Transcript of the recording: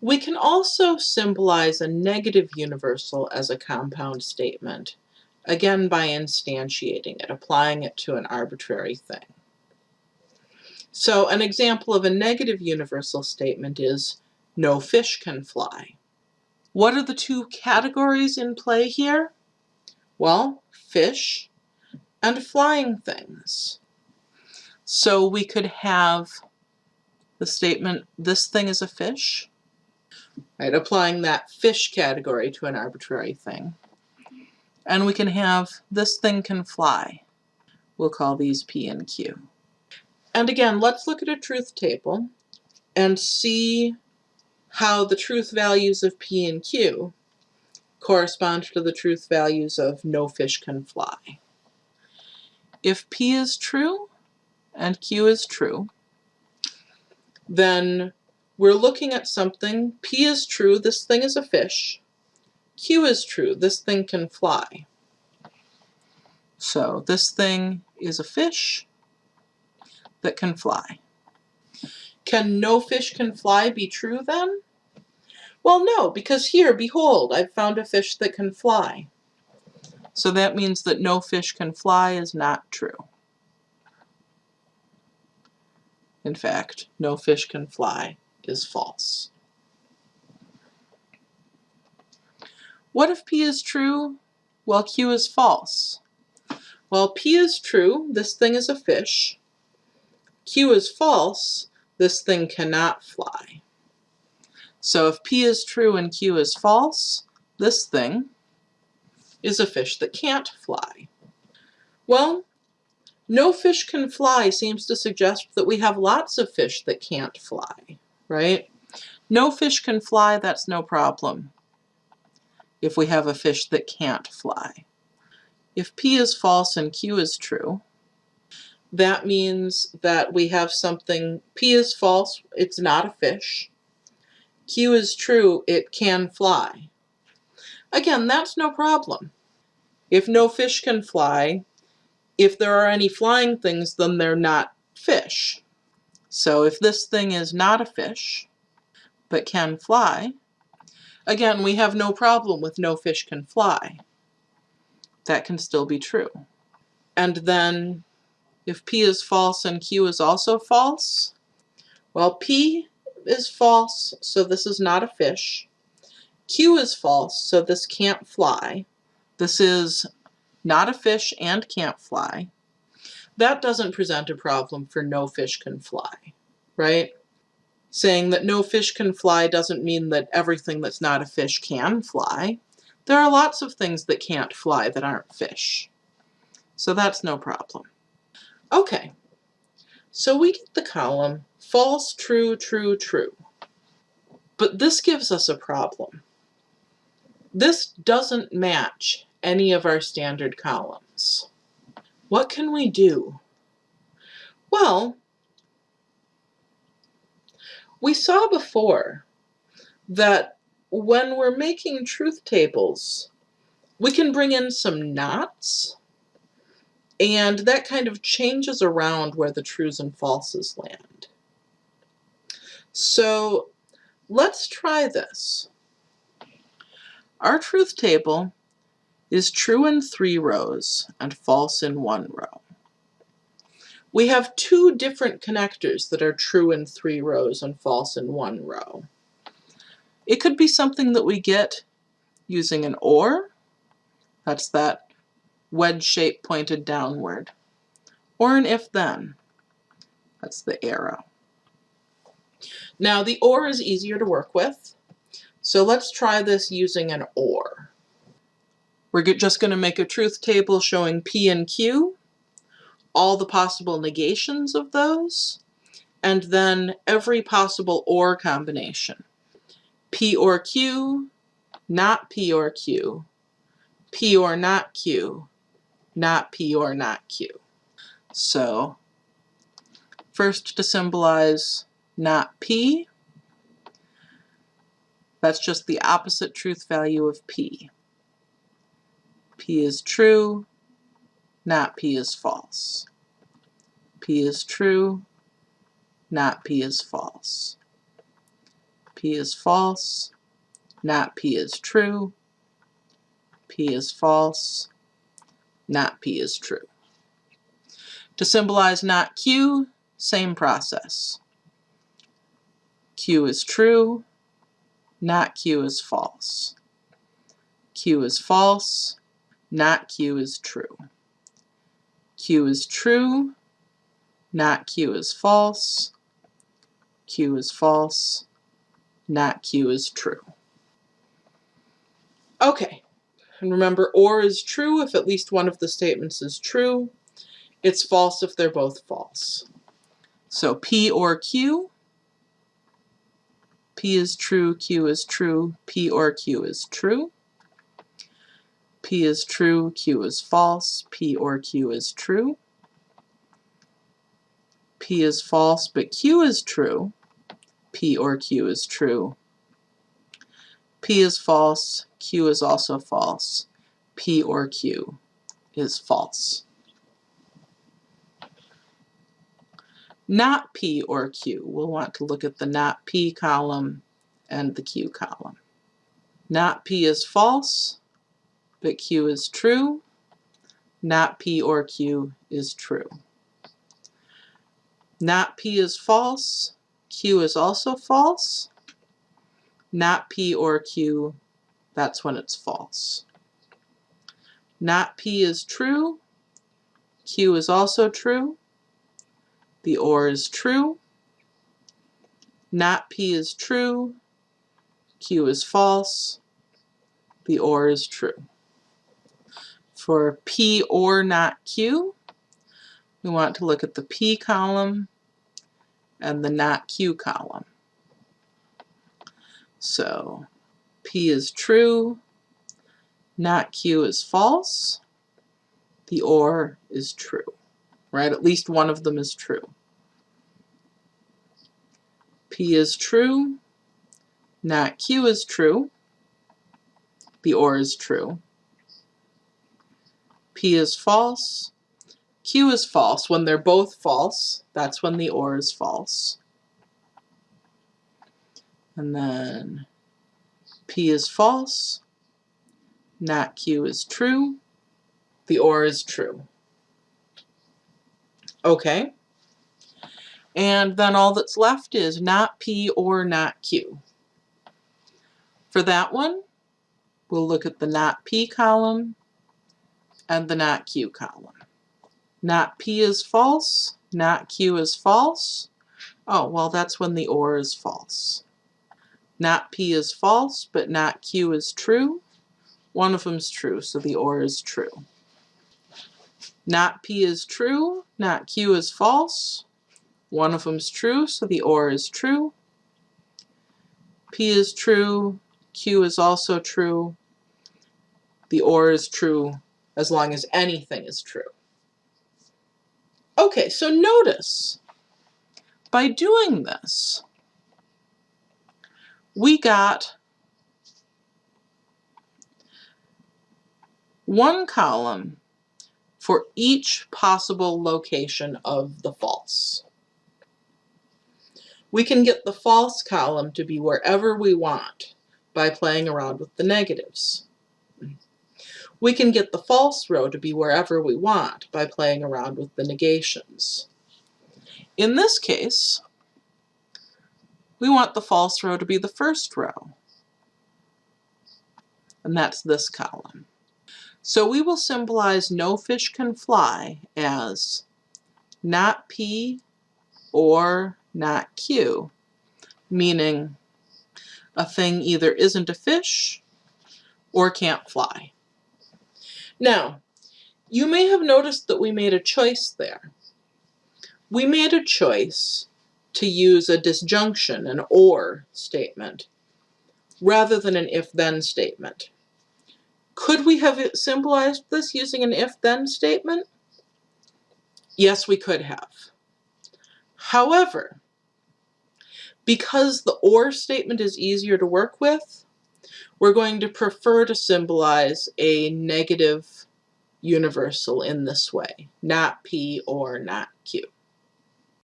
We can also symbolize a negative universal as a compound statement, again by instantiating it, applying it to an arbitrary thing. So an example of a negative universal statement is no fish can fly. What are the two categories in play here? Well, fish and flying things. So we could have the statement, this thing is a fish, right? Applying that fish category to an arbitrary thing. And we can have this thing can fly. We'll call these P and Q. And again, let's look at a truth table and see how the truth values of P and Q correspond to the truth values of no fish can fly. If P is true and Q is true, then we're looking at something, P is true, this thing is a fish. Q is true, this thing can fly. So this thing is a fish that can fly. Can no fish can fly be true then? Well, no, because here, behold, I've found a fish that can fly. So that means that no fish can fly is not true. In fact, no fish can fly is false. What if P is true while Q is false? Well, P is true, this thing is a fish. Q is false, this thing cannot fly. So if P is true and Q is false, this thing is a fish that can't fly. Well, no fish can fly seems to suggest that we have lots of fish that can't fly right? No fish can fly, that's no problem if we have a fish that can't fly. If P is false and Q is true, that means that we have something, P is false, it's not a fish. Q is true, it can fly. Again, that's no problem. If no fish can fly, if there are any flying things, then they're not fish. So if this thing is not a fish, but can fly, again, we have no problem with no fish can fly. That can still be true. And then if P is false and Q is also false, well, P is false, so this is not a fish. Q is false, so this can't fly. This is not a fish and can't fly that doesn't present a problem for no fish can fly, right? Saying that no fish can fly doesn't mean that everything that's not a fish can fly. There are lots of things that can't fly that aren't fish. So that's no problem. Okay, so we get the column false, true, true, true. But this gives us a problem. This doesn't match any of our standard columns. What can we do? Well, we saw before that when we're making truth tables, we can bring in some nots, and that kind of changes around where the trues and falses land. So let's try this. Our truth table is true in three rows and false in one row. We have two different connectors that are true in three rows and false in one row. It could be something that we get using an OR, that's that wedge shape pointed downward, or an if-then, that's the arrow. Now the OR is easier to work with, so let's try this using an OR. We're just going to make a truth table showing P and Q, all the possible negations of those, and then every possible OR combination. P or Q, not P or Q, P or not Q, not P or not Q. So first to symbolize not P, that's just the opposite truth value of P. P is true, not P is false. P is true, not P is false. P is false, not P is true, P is false, not P is true. To symbolize not Q, same process. Q is true, not Q is false. Q is false, not Q is true. Q is true, not Q is false. Q is false, not Q is true. Okay, and remember OR is true if at least one of the statements is true. It's false if they're both false. So P or Q, P is true, Q is true, P or Q is true. P is true, Q is false, P or Q is true. P is false, but Q is true. P or Q is true. P is false, Q is also false. P or Q is false. Not P or Q, we'll want to look at the not P column and the Q column. Not P is false, but Q is true. Not P or Q is true. Not P is false, Q is also false. Not P or Q, that's when it's false. Not P is true, Q is also true. The OR is true. Not P is true, Q is false. The OR is true. For P or not Q, we want to look at the P column and the not Q column. So P is true, not Q is false, the OR is true, right? At least one of them is true. P is true, not Q is true, the OR is true. P is false. Q is false. When they're both false, that's when the OR is false. And then P is false. Not Q is true. The OR is true. Okay. And then all that's left is not P or not Q. For that one, we'll look at the not P column and the not Q column. Not P is false, not Q is false. Oh, well that's when the OR is false. Not P is false, but not Q is true. One of them's true, so the OR is true. Not P is true, not Q is false. One of them's true, so the OR is true. P is true, Q is also true. The OR is true, as long as anything is true. Okay, so notice, by doing this, we got one column for each possible location of the false. We can get the false column to be wherever we want by playing around with the negatives. We can get the false row to be wherever we want by playing around with the negations. In this case, we want the false row to be the first row, and that's this column. So we will symbolize no fish can fly as not P or not Q, meaning a thing either isn't a fish or can't fly. Now, you may have noticed that we made a choice there. We made a choice to use a disjunction, an OR statement, rather than an if-then statement. Could we have symbolized this using an if-then statement? Yes, we could have. However, because the OR statement is easier to work with, we're going to prefer to symbolize a negative universal in this way, not P or not Q.